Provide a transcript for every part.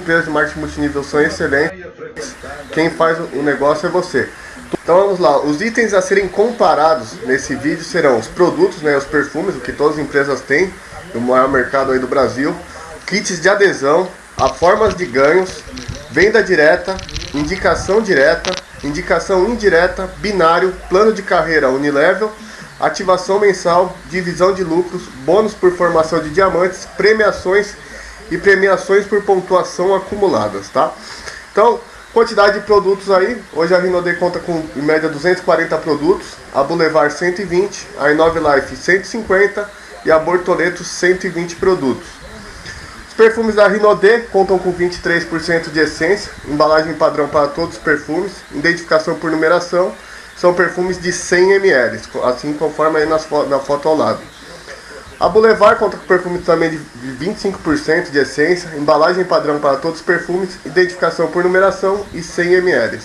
empresas de marketing multinível são excelentes, quem faz o negócio é você. Então vamos lá, os itens a serem comparados nesse vídeo serão os produtos, né, os perfumes, o que todas as empresas têm, no maior mercado aí do Brasil, kits de adesão, a formas de ganhos, venda direta, indicação direta, indicação indireta, binário, plano de carreira unilevel, ativação mensal, divisão de lucros, bônus por formação de diamantes, premiações e premiações por pontuação acumuladas, tá? Então, quantidade de produtos aí, hoje a Rinode conta com em média 240 produtos, a Boulevard 120, a Inove Life 150 e a Bortoleto 120 produtos. Os perfumes da Rinode contam com 23% de essência, embalagem padrão para todos os perfumes, identificação por numeração, são perfumes de 100 ml, assim conforme aí nas, na foto ao lado. A Boulevard conta com perfumes também de 25% de essência, embalagem padrão para todos os perfumes, identificação por numeração e 100 ml.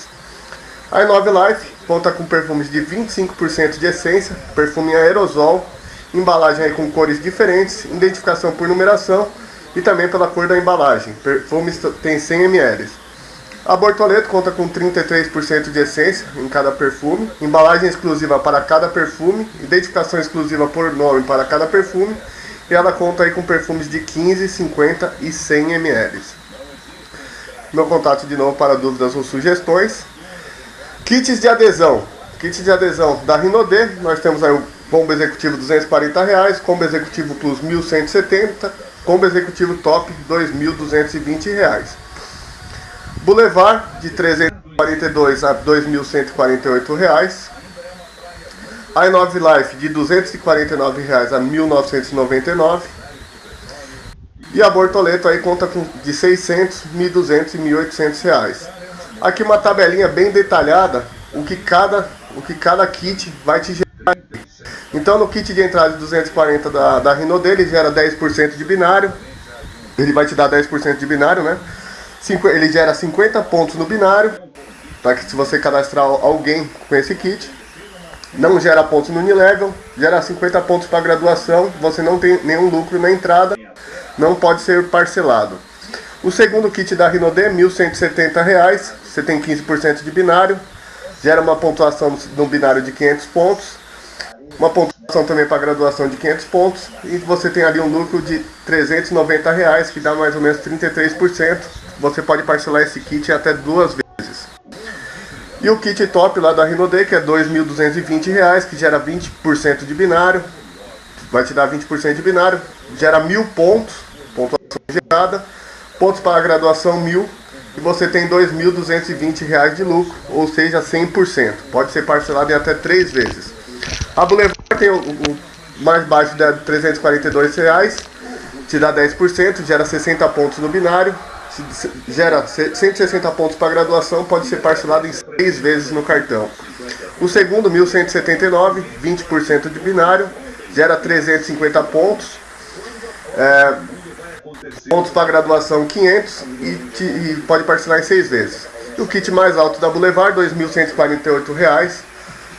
A Inove Life conta com perfumes de 25% de essência, perfume aerosol, embalagem com cores diferentes, identificação por numeração e também pela cor da embalagem. Perfumes tem 100 ml. A Bortoleto conta com 33% de essência em cada perfume, embalagem exclusiva para cada perfume, identificação exclusiva por nome para cada perfume, e ela conta aí com perfumes de 15, 50 e 100 ml. Meu contato de novo para dúvidas ou sugestões. Kits de adesão. Kits de adesão da Rinode, nós temos aí o combo executivo 240 reais, combo executivo plus 1170, combo executivo top 2.220 reais. Boulevard de 342 a 2.148 reais. A Inove Life de 249 reais a 1.999 e a Bortoleto aí conta com de 600, 1.200 e 1.800 reais. Aqui uma tabelinha bem detalhada o que cada o que cada kit vai te gerar. Então no kit de entrada de 240 da, da Rino dele gera 10% de binário. Ele vai te dar 10% de binário, né? Ele gera 50 pontos no binário, para que se você cadastrar alguém com esse kit, não gera pontos no Unilevel, gera 50 pontos para graduação, você não tem nenhum lucro na entrada, não pode ser parcelado. O segundo kit da Rinode R$ 1.170, você tem 15% de binário, gera uma pontuação no binário de 500 pontos, uma pontuação também para graduação de 500 pontos, e você tem ali um lucro de 390 reais, que dá mais ou menos 33%, você pode parcelar esse kit até duas vezes. E o kit top lá da Rinode, que é R$ 2.220, que gera 20% de binário, vai te dar 20% de binário, gera mil pontos, pontuação gerada, pontos para graduação mil, e você tem R$ 2.220 de lucro, ou seja, 100%. Pode ser parcelado em até três vezes. A Boulevard tem o, o mais baixo de 342 reais, te dá 10%, gera 60 pontos no binário, gera 160 pontos para graduação, pode ser parcelado em 6 vezes no cartão. O segundo, 1179, 20% de binário, gera 350 pontos. É, pontos para graduação 500 e, te, e, pode parcelar em 6 vezes. O kit mais alto da Boulevard, R$ 2.148,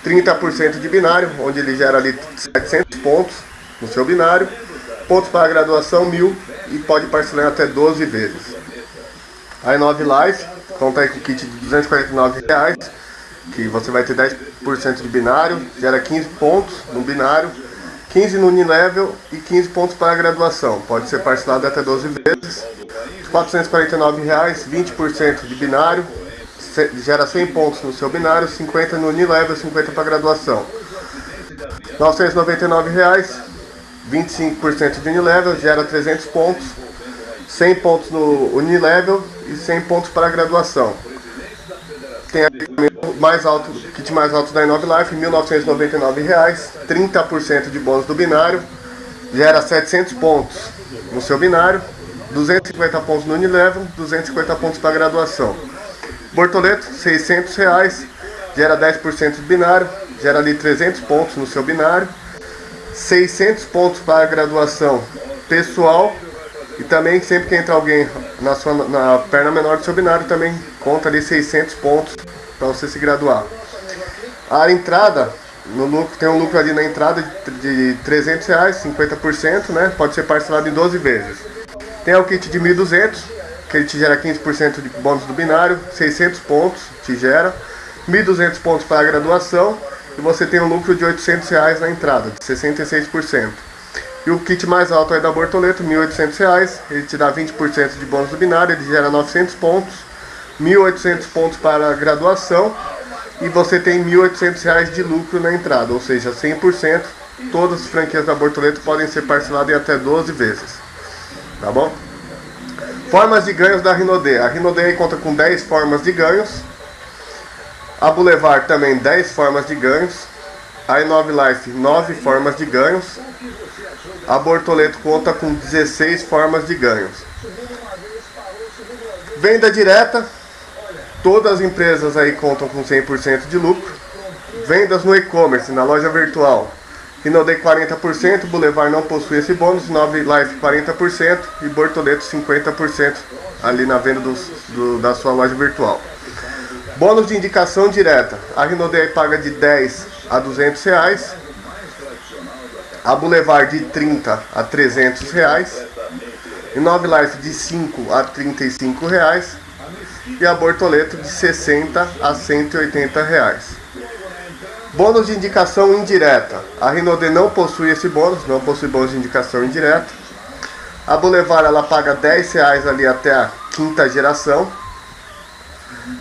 30% de binário, onde ele gera ali 700 pontos no seu binário. Pontos para graduação 1.000 e pode parcelar até 12 vezes. A i9 Life conta aí com kit de 249 reais, que você vai ter 10% de binário, gera 15 pontos no binário, 15 no Unilevel e 15 pontos para graduação. Pode ser parcelado até 12 vezes. 449 reais, 20% de binário, gera 100 pontos no seu binário, 50 no Unilevel, 50 para graduação. 999 reais, 25% de Unilevel, gera 300 pontos, 100 pontos no Unilevel e 100 pontos para graduação. Tem o mais alto, kit mais alto da Inove Life, R$ 1.999, 30% de bônus do binário, gera 700 pontos no seu binário, 250 pontos no Unilevel, 250 pontos para graduação. Bortoleto, 600 reais, gera 10% de binário, gera ali 300 pontos no seu binário, 600 pontos para a graduação pessoal e também sempre que entra alguém na, sua, na perna menor do seu binário, também conta ali 600 pontos para você se graduar. A entrada, no lucro, tem um lucro ali na entrada de, de 300 reais, 50%, né? Pode ser parcelado em 12 vezes. Tem o kit de 1.200, que ele te gera 15% de bônus do binário, 600 pontos te gera, 1.200 pontos para a graduação e você tem um lucro de 800 reais na entrada, de 66%. E o kit mais alto é da Bortoleto, 1.800 reais, ele te dá 20% de bônus do binário, ele gera 900 pontos, 1.800 pontos para a graduação e você tem 1.800 reais de lucro na entrada, ou seja, 100%. Todas as franquias da Bortoleto podem ser parceladas em até 12 vezes, tá bom? Formas de ganhos da Rinode. A Rinode conta com 10 formas de ganhos. A Boulevard também 10 formas de ganhos. A Inove Life 9 formas de ganhos. A Bortoleto conta com 16 formas de ganhos. Venda direta. Todas as empresas aí contam com 100% de lucro. Vendas no e-commerce, na loja virtual. Rinode 40%, Boulevard não possui esse bônus, Nove Life 40% e Bortoleto 50% ali na venda do, do, da sua loja virtual. Bônus de indicação direta. A Rinode paga de 10 a 200 reais. A Boulevard de 30 a 300 reais. E Nove Life de 5 a 35 reais. E a Bortoleto de 60 a 180 reais. Bônus de indicação indireta. A Rinode não possui esse bônus, não possui bônus de indicação indireta. A Boulevard ela paga 10 reais ali até a quinta geração.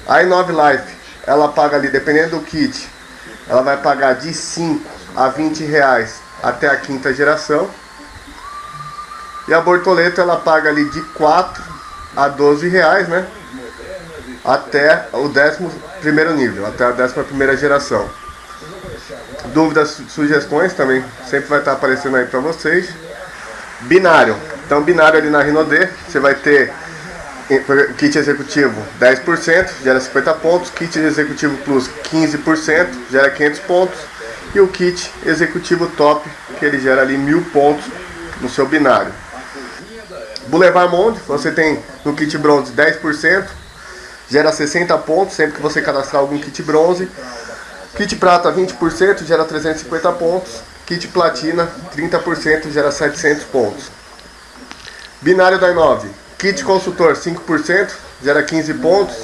A Inove Life ela paga ali, dependendo do kit, ela vai pagar de 5 a 20 reais até a quinta geração. E a Bortoleto ela paga ali de 4 a 12 reais, né? Até o décimo primeiro nível, até a décima primeira geração dúvidas, sugestões também sempre vai estar aparecendo aí para vocês. Binário. Então, binário ali na Rinode, você vai ter kit executivo 10%, gera 50 pontos, kit executivo plus 15%, gera 500 pontos, e o kit executivo top, que ele gera ali 1000 pontos no seu binário. Boulevard Monde, você tem no kit bronze 10%, gera 60 pontos sempre que você cadastrar algum kit bronze. Kit prata 20% gera 350 pontos. Kit platina 30% gera 700 pontos. Binário da i9. Kit consultor 5% gera 15 pontos.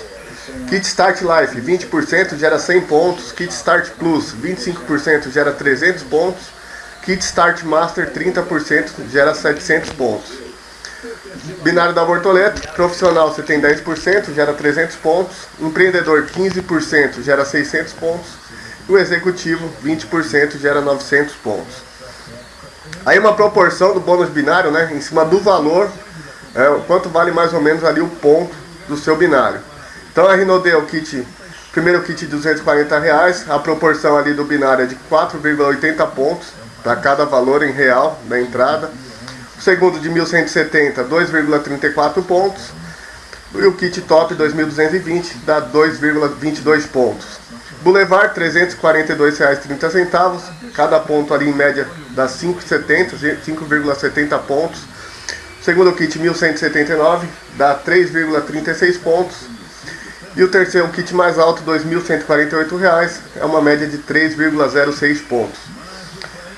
Kit Start Life 20% gera 100 pontos. Kit Start Plus 25% gera 300 pontos. Kit Start Master 30% gera 700 pontos. Binário da Bortoleto, profissional você tem 10%, gera 300 pontos. Empreendedor 15% gera 600 pontos o executivo 20% gera 900 pontos. Aí uma proporção do bônus binário, né, em cima do valor, é, quanto vale mais ou menos ali o ponto do seu binário. Então a Rinode é o kit, primeiro kit de 240 reais, a proporção ali do binário é de 4,80 pontos para cada valor em real da entrada. O segundo de 1170, 2,34 pontos. E o kit top 2220 dá 2,22 pontos. Boulevard, R$ 342,30. Cada ponto ali em média dá 5,70, 5,70 pontos. Segundo kit, 1.179, dá 3,36 pontos. E o terceiro kit mais alto, R$ 2.148, é uma média de 3,06 pontos.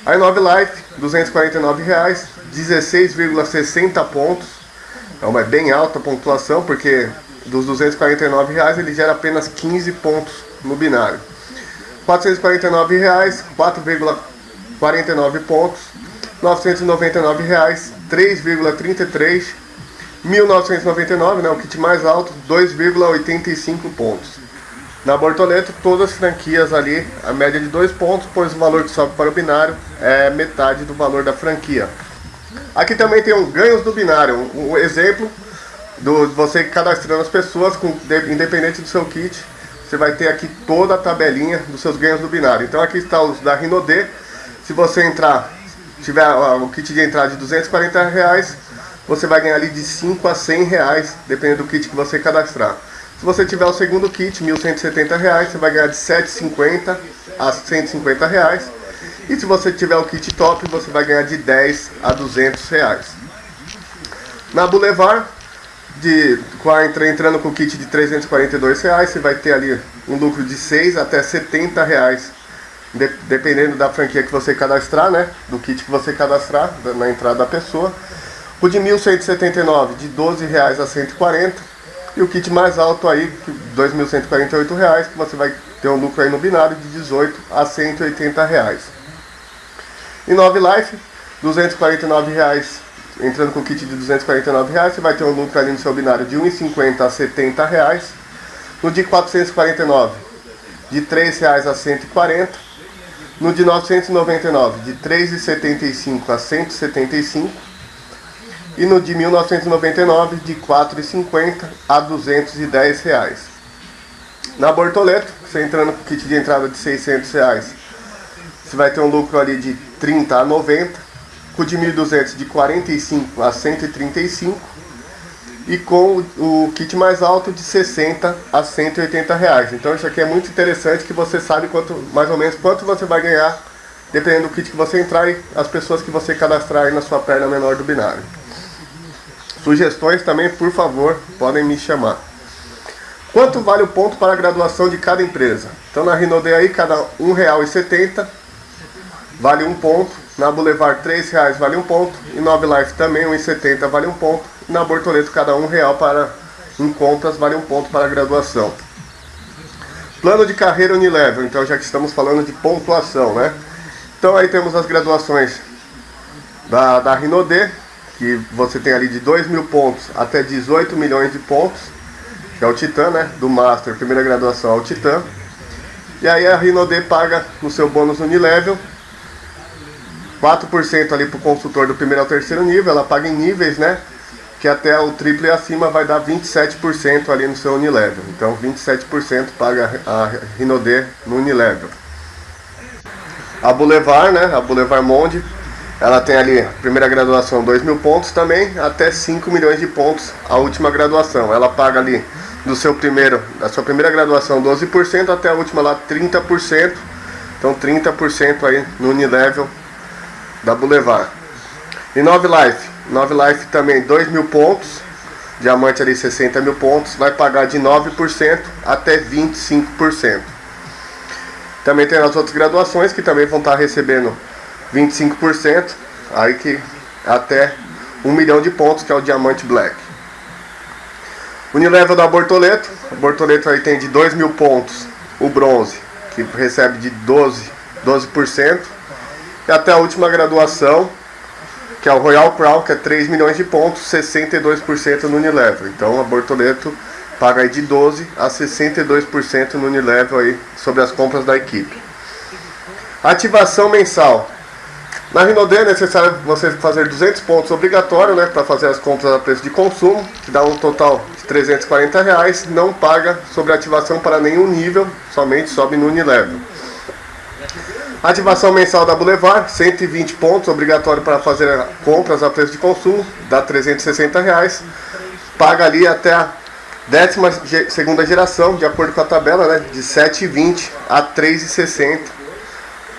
A Inove Life, R$ 249, 16,60 pontos. É uma bem alta pontuação, porque dos 249 reais ele gera apenas 15 pontos no binário. 449 reais, 4,49 pontos. 999 reais, 3,33. R$ 1.999, né, o kit mais alto, 2,85 pontos. Na Bortoleto, todas as franquias ali, a média de 2 pontos, pois o valor que sobe para o binário é metade do valor da franquia. Aqui também tem um ganhos do binário, um exemplo do você cadastrando as pessoas, com, independente do seu kit, você vai ter aqui toda a tabelinha dos seus ganhos do binário. Então aqui está os da Rinode. Se você entrar, tiver o kit de entrada de 240 reais, você vai ganhar ali de 5 a 100 reais, dependendo do kit que você cadastrar. Se você tiver o segundo kit, 1.170 reais, você vai ganhar de 750 a 150 reais. E se você tiver o kit top, você vai ganhar de 10 a 200 reais. Na Boulevard, de, entrando com o kit de 342 reais, você vai ter ali um lucro de 6 até 70 reais, de, dependendo da franquia que você cadastrar, né? Do kit que você cadastrar na entrada da pessoa. O de 1.179 de 12 reais a 140 e o kit mais alto aí, 2.148 reais, que você vai ter um lucro aí no binário de 18 a 180 reais. E 9 Life, 249 reais, entrando com kit de 249 reais, você vai ter um lucro ali no seu binário de 1,50 a 70 reais. No de 449, de 3 reais a 140. No de 999, de 3,75 a 175 e no de 1999 de 4,50 a 210 reais. Na Bortoleto, você entrando com kit de entrada de 600 reais, você vai ter um lucro ali de 30 a 90, com o de 1.200 de 45 a 135 e com o kit mais alto de 60 a 180 reais. Então isso aqui é muito interessante que você sabe quanto, mais ou menos quanto você vai ganhar dependendo do kit que você entrar e as pessoas que você cadastrar na sua perna menor do binário. Sugestões também, por favor, podem me chamar. Quanto vale o ponto para a graduação de cada empresa? Então na Rinode aí, cada R$ 1,70 vale um ponto. Na Boulevard R$ 3,00 vale um ponto. E Nove Life também, R$ 1,70 vale um ponto. E na Bortoleto, cada um real para em contas vale um ponto para graduação. Plano de carreira Unilevel, então já que estamos falando de pontuação, né? Então aí temos as graduações da, da Rinode, que você tem ali de 2 mil pontos até 18 milhões de pontos, que é o Titan, né? Do Master, primeira graduação ao Titan. E aí a Rinode paga no seu bônus Unilevel 4% ali para o consultor do primeiro ao terceiro nível, ela paga em níveis, né? Que até o triplo e acima vai dar 27% ali no seu Unilevel. Então 27% paga a Rinode no Unilevel. A Boulevard, né? A Boulevard Monde ela tem ali, primeira graduação, 2 mil pontos também, até 5 milhões de pontos a última graduação. Ela paga ali do seu primeiro, da sua primeira graduação 12% até a última lá 30%. Então 30% aí no Unilevel da Boulevard. E 9 Life, 9 Life também 2 mil pontos, diamante ali 60 mil pontos, vai pagar de 9% até 25%. Também tem as outras graduações que também vão estar recebendo 25%, aí que até 1 milhão de pontos, que é o Diamante Black. Unilevel da Bortoleto, a Bortoleto aí tem de 2 mil pontos o bronze, que recebe de 12, 12%, e até a última graduação, que é o Royal Crown, que é 3 milhões de pontos, 62% no Unilevel. Então a Bortoleto paga aí de 12 a 62% no Unilevel aí sobre as compras da equipe. Ativação mensal. Na Rinode é necessário você fazer 200 pontos obrigatório, né, para fazer as compras a preço de consumo, que dá um total de 340 reais. Não paga sobre ativação para nenhum nível, somente sobe no Unilevel. Ativação mensal da Boulevard, 120 pontos, obrigatório para fazer compras a preço de consumo, dá 360 reais. Paga ali até a décima segunda geração, de acordo com a tabela, né, de 7,20 a 3,60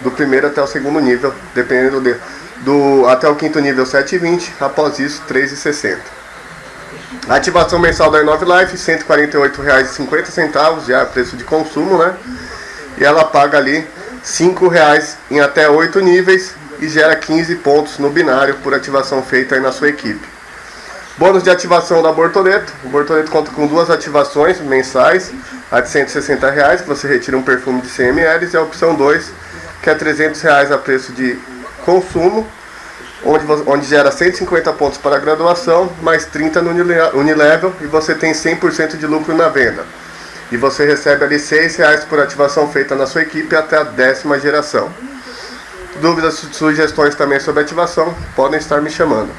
do primeiro até o segundo nível, dependendo de, do até o quinto nível 7,20, após isso 3,60. A ativação mensal da Inove Life, R$ 148,50, já é preço de consumo, né? E ela paga ali R$ 5,00 em até 8 níveis e gera 15 pontos no binário por ativação feita na sua equipe. Bônus de ativação da Bortoleto. O Bortoleto conta com duas ativações mensais, a de 160 reais, que você retira um perfume de 100 ml, e a opção 2, que é 300 reais a preço de consumo, onde, onde gera 150 pontos para graduação, mais 30 no Unilevel e você tem 100% de lucro na venda. E você recebe ali 6 reais por ativação feita na sua equipe até a décima geração. Dúvidas, sugestões também sobre ativação, podem estar me chamando.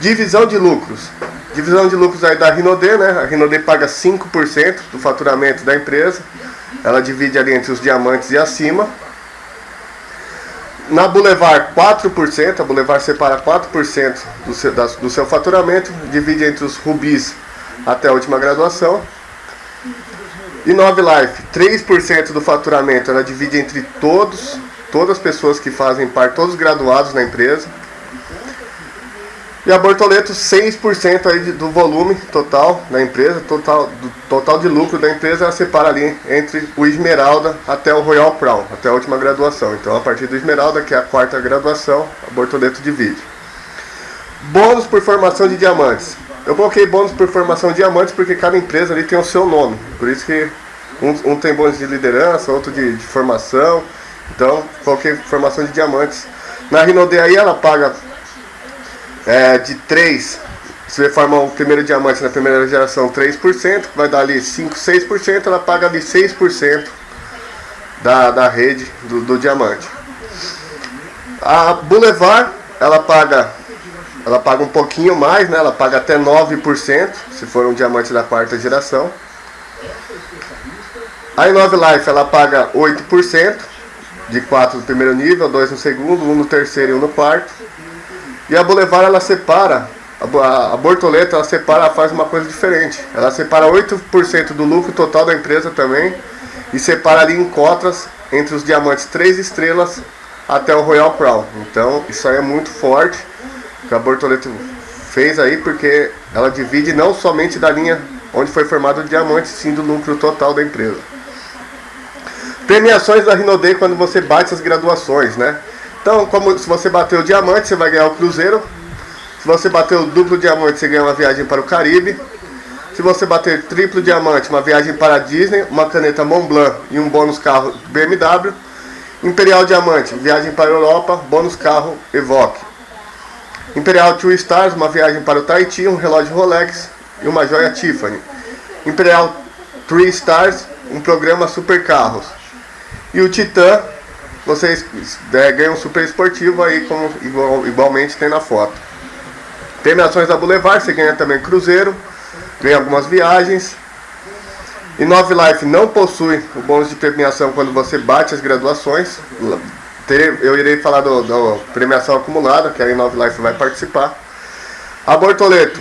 Divisão de lucros. Divisão de lucros aí da Rinode, né? A Rinode paga 5% do faturamento da empresa. Ela divide ali entre os diamantes e acima. Na Boulevard, 4%, a Boulevard separa 4% do seu, da, do seu faturamento, divide entre os rubis até a última graduação. E Nove Life, 3% do faturamento, ela divide entre todos, todas as pessoas que fazem parte, todos os graduados na empresa. E a Bortoleto, 6% aí do volume total da empresa, total, do total de lucro da empresa, ela separa ali entre o Esmeralda até o Royal Crown, até a última graduação. Então, a partir do Esmeralda, que é a quarta graduação, a Bortoleto divide. Bônus por formação de diamantes. Eu coloquei bônus por formação de diamantes porque cada empresa ali tem o seu nome. Por isso que um, um tem bônus de liderança, outro de, de, formação. Então, coloquei formação de diamantes. Na Rinode aí ela paga é, de 3, se você formar o primeiro diamante na primeira geração 3%, vai dar ali 5, 6%, ela paga ali 6% da, da rede do, do diamante. A Boulevard, ela paga ela paga um pouquinho mais, né? Ela paga até 9%, se for um diamante da quarta geração. A Inove Life, ela paga 8%, de 4 no primeiro nível, 2 no segundo, 1 no terceiro e 1 no quarto. E a Boulevard, ela separa, a, a Bortoleta, ela separa, ela faz uma coisa diferente. Ela separa 8% do lucro total da empresa também, e separa ali em cotas entre os diamantes 3 estrelas até o Royal Crown. Então, isso aí é muito forte que a Bortoleto fez aí, porque ela divide não somente da linha onde foi formado o diamante, sim do lucro total da empresa. Premiações da Rinodei quando você bate as graduações, né? Então, como se você bater o diamante, você vai ganhar o cruzeiro. Se você bater o duplo diamante, você ganha uma viagem para o Caribe. Se você bater triplo diamante, uma viagem para a Disney, uma caneta Montblanc e um bônus carro BMW. Imperial Diamante, viagem para a Europa, bônus carro Evoque. Imperial Two Stars, uma viagem para o Tahiti, um relógio Rolex e uma joia Tiffany. Imperial Three Stars, um programa super carros. E o Titan, vocês é, ganham um super esportivo aí, como igual, igualmente tem na foto. Premiações da Boulevard, você ganha também cruzeiro, ganha algumas viagens. E Nove Life não possui o bônus de premiação quando você bate as graduações eu irei falar da premiação acumulada, que a Inove Life vai participar. A Bortoleto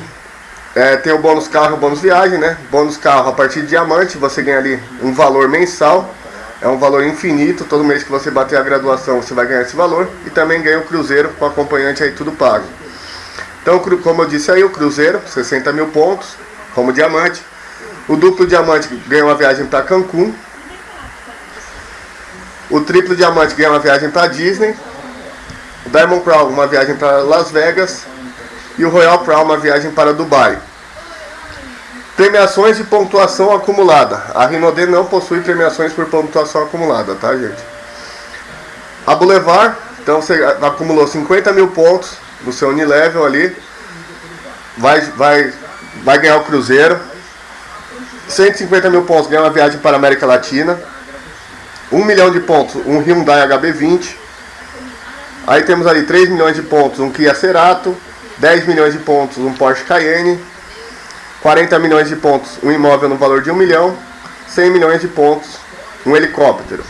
é, tem o bônus carro o bônus viagem, né? Bônus carro a partir de diamante, você ganha ali um valor mensal. É um valor infinito, todo mês que você bater a graduação você vai ganhar esse valor. E também ganha o cruzeiro com acompanhante aí tudo pago. Então, como eu disse aí, o cruzeiro, 60 mil pontos, como diamante. O duplo diamante ganha uma viagem para Cancún, o triplo diamante ganha uma viagem para Disney. O Diamond Crown uma viagem para Las Vegas. E o Royal Crown uma viagem para Dubai. Premiações de pontuação acumulada. A Rinode não possui premiações por pontuação acumulada, tá gente? A Boulevard, então você acumulou 50 mil pontos no seu Unilevel ali. Vai, vai, vai ganhar o Cruzeiro. 150 mil pontos ganha uma viagem para a América Latina. 1 milhão de pontos, um Hyundai HB20. Aí temos ali 3 milhões de pontos, um Kia Cerato. 10 milhões de pontos, um Porsche Cayenne. 40 milhões de pontos, um imóvel no valor de 1 milhão. 100 milhões de pontos, um helicóptero.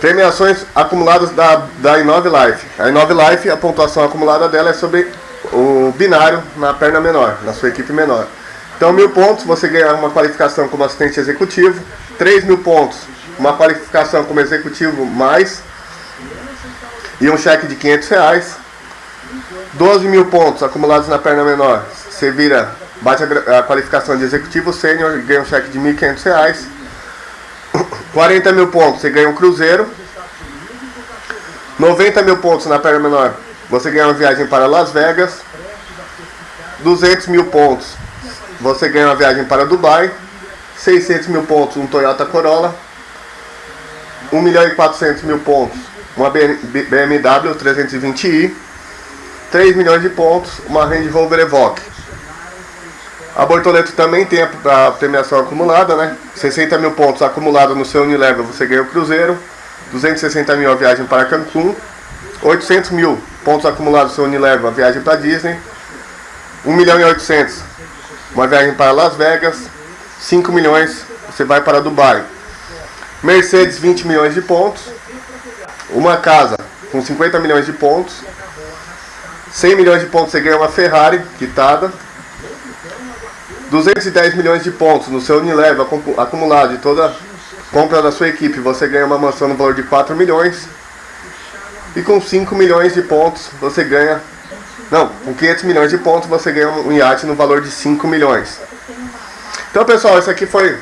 Premiações acumuladas da, da Inove Life. A Inove Life, a pontuação acumulada dela é sobre o binário na perna menor, na sua equipe menor. Então, mil pontos, você ganha uma qualificação como assistente executivo. 3 mil pontos, uma qualificação como executivo mais e um cheque de 500 reais. 12 mil pontos acumulados na perna menor, você vira, bate a, a qualificação de executivo sênior e ganha um cheque de 1.500 reais. 40 mil pontos, você ganha um cruzeiro. 90 mil pontos na perna menor, você ganha uma viagem para Las Vegas. 200 mil pontos, você ganha uma viagem para Dubai. 600 mil pontos um Toyota Corolla, 1 milhão e 400 mil pontos uma BMW 320i, 3 milhões de pontos uma Range Rover Evoque. A Bortoleto também tem a, premiação acumulada, né? 60 mil pontos acumulados no seu Unilever, você ganha o Cruzeiro. 260 mil a viagem para Cancún. 800 mil pontos acumulados no seu Unilever, a viagem para Disney. 1 milhão e 800 uma viagem para Las Vegas. 5 milhões você vai para Dubai. Mercedes 20 milhões de pontos. Uma casa com 50 milhões de pontos. 100 milhões de pontos você ganha uma Ferrari quitada. 210 milhões de pontos no seu Unilever acumulado de toda compra da sua equipe, você ganha uma mansão no valor de 4 milhões. E com 5 milhões de pontos você ganha. Não, com 500 milhões de pontos você ganha um iate no valor de 5 milhões. Então, pessoal, esse aqui foi